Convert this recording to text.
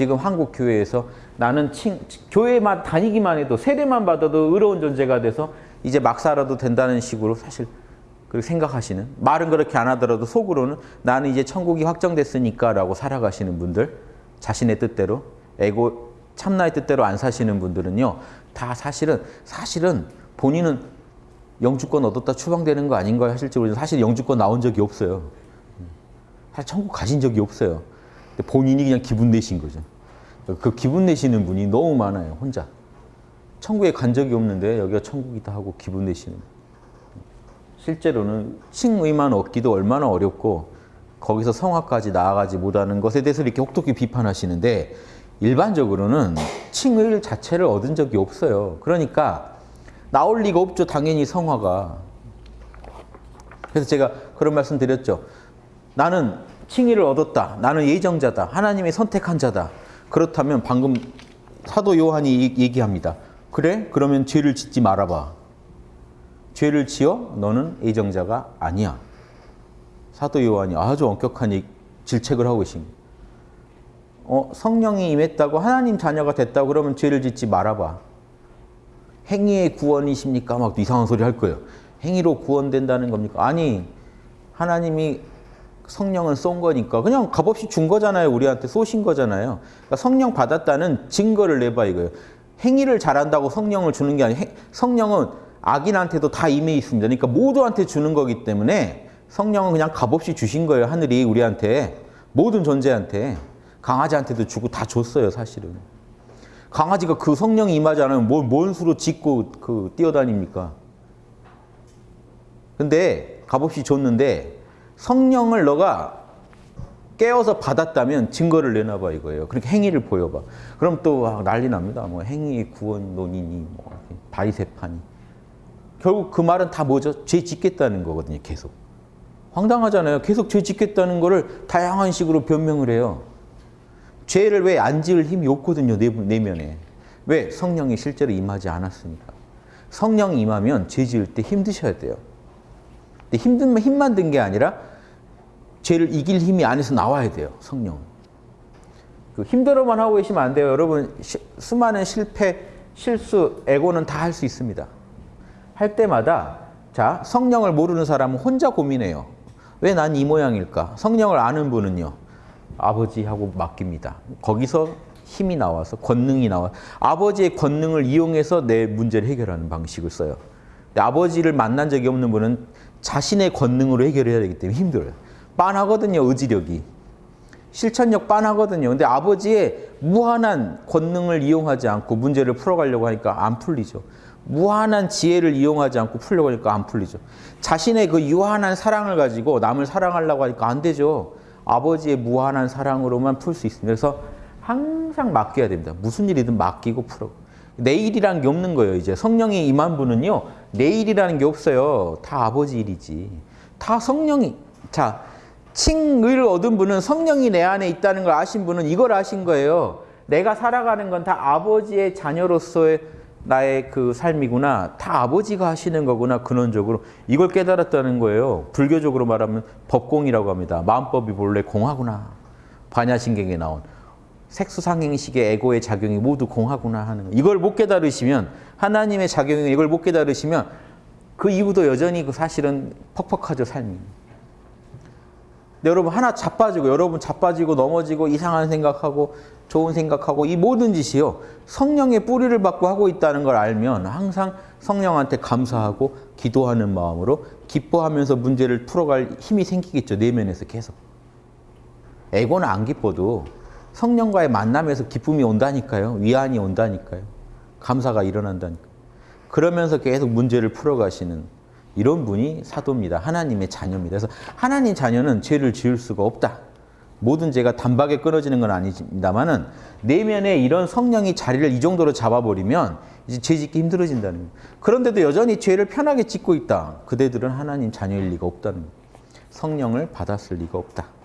지금 한국 교회에서 나는 칭, 교회만 다니기만 해도 세례만 받아도 의로운 존재가 돼서 이제 막 살아도 된다는 식으로 사실 그렇게 생각하시는 말은 그렇게 안 하더라도 속으로는 나는 이제 천국이 확정됐으니까 라고 살아가시는 분들 자신의 뜻대로 에고 참나의 뜻대로 안 사시는 분들은요 다 사실은 사실은 본인은 영주권 얻었다 추방되는 거 아닌가 하실지 모르지만 사실 영주권 나온 적이 없어요. 사실 천국 가신 적이 없어요. 본인이 그냥 기분 내신 거죠. 그 기분 내시는 분이 너무 많아요. 혼자. 천국에 간 적이 없는데 여기가 천국이다 하고 기분 내시는 실제로는 칭의만 얻기도 얼마나 어렵고 거기서 성화까지 나아가지 못하는 것에 대해서 이렇게 혹독히 비판하시는데 일반적으로는 칭의 자체를 얻은 적이 없어요. 그러니까 나올 리가 없죠. 당연히 성화가. 그래서 제가 그런 말씀 드렸죠. 나는 칭의를 얻었다. 나는 예정자다. 하나님이 선택한 자다. 그렇다면 방금 사도 요한이 얘기합니다. 그래? 그러면 죄를 짓지 말아봐. 죄를 지어? 너는 예정자가 아니야. 사도 요한이 아주 엄격한 질책을 하고 계십니다. 어, 성령이 임했다고 하나님 자녀가 됐다고 그러면 죄를 짓지 말아봐. 행위의 구원이십니까? 막 이상한 소리 할 거예요. 행위로 구원된다는 겁니까? 아니, 하나님이 성령을 쏜 거니까 그냥 값없이 준 거잖아요. 우리한테 쏘신 거잖아요. 그러니까 성령 받았다는 증거를 내봐 이거예요. 행위를 잘한다고 성령을 주는 게 아니에요. 성령은 악인한테도 다 임해 있습니다. 그러니까 모두한테 주는 거기 때문에 성령은 그냥 값없이 주신 거예요. 하늘이 우리한테. 모든 존재한테. 강아지한테도 주고 다 줬어요. 사실은. 강아지가 그 성령이 임하지 않으면 뭔, 뭔 수로 짖고 그 뛰어다닙니까? 근데 값없이 줬는데 성령을 너가 깨어서 받았다면 증거를 내놔봐 이거예요. 그렇게 행위를 보여봐. 그럼 또 난리 납니다. 뭐 행위 구원 논의니 뭐 바리새파니. 결국 그 말은 다 뭐죠? 죄 짓겠다는 거거든요. 계속. 황당하잖아요. 계속 죄 짓겠다는 거를 다양한 식으로 변명을 해요. 죄를 왜 안 지을 힘이 없거든요. 내면에. 왜? 성령이 실제로 임하지 않았으니까. 성령이 임하면 죄 지을 때 힘드셔야 돼요. 근데 힘든 힘만 든 게 아니라 죄를 이길 힘이 안에서 나와야 돼요. 성령. 그 힘들어만 하고 계시면 안 돼요. 여러분 시, 수많은 실패, 실수, 에고는 다 할 수 있습니다. 할 때마다 자 성령을 모르는 사람은 혼자 고민해요. 왜 난 이 모양일까? 성령을 아는 분은요. 아버지하고 맡깁니다. 거기서 힘이 나와서 권능이 나와 아버지의 권능을 이용해서 내 문제를 해결하는 방식을 써요. 아버지를 만난 적이 없는 분은 자신의 권능으로 해결해야 되기 때문에 힘들어요. 빤하거든요, 의지력이. 실천력 빤하거든요. 근데 아버지의 무한한 권능을 이용하지 않고 문제를 풀어가려고 하니까 안 풀리죠. 무한한 지혜를 이용하지 않고 풀려고 하니까 안 풀리죠. 자신의 그 유한한 사랑을 가지고 남을 사랑하려고 하니까 안 되죠. 아버지의 무한한 사랑으로만 풀 수 있습니다. 그래서 항상 맡겨야 됩니다. 무슨 일이든 맡기고 풀어. 내일이라는 게 없는 거예요. 이제 성령이 임한 분은요. 내일이라는 게 없어요. 다 아버지 일이지. 다 성령이. 자, 칭의를 얻은 분은 성령이 내 안에 있다는 걸 아신 분은 이걸 아신 거예요. 내가 살아가는 건 다 아버지의 자녀로서의 나의 그 삶이구나. 다 아버지가 하시는 거구나. 근원적으로. 이걸 깨달았다는 거예요. 불교적으로 말하면 법공이라고 합니다. 마음법이 본래 공하구나. 반야신경에 나온. 색수상행식의 에고의 작용이 모두 공하구나 하는 거. 이걸 못 깨달으시면 하나님의 작용이 이걸 못 깨달으시면 그 이후도 여전히 그 사실은 퍽퍽하죠 삶이. 여러분 하나 자빠지고 여러분 자빠지고 넘어지고 이상한 생각하고 좋은 생각하고 이 모든 짓이요. 성령의 뿌리를 받고 하고 있다는 걸 알면 항상 성령한테 감사하고 기도하는 마음으로 기뻐하면서 문제를 풀어갈 힘이 생기겠죠 내면에서 계속. 에고는 안 기뻐도 성령과의 만남에서 기쁨이 온다니까요. 위안이 온다니까요. 감사가 일어난다니까 그러면서 계속 문제를 풀어가시는 이런 분이 사도입니다. 하나님의 자녀입니다. 그래서 하나님 자녀는 죄를 지을 수가 없다. 모든 죄가 단박에 끊어지는 건 아닙니다만은 내면에 이런 성령이 자리를 이 정도로 잡아버리면 이제 죄 짓기 힘들어진다는 거예요. 그런데도 여전히 죄를 편하게 짓고 있다. 그대들은 하나님 자녀일 리가 없다는 거예요. 성령을 받았을 리가 없다.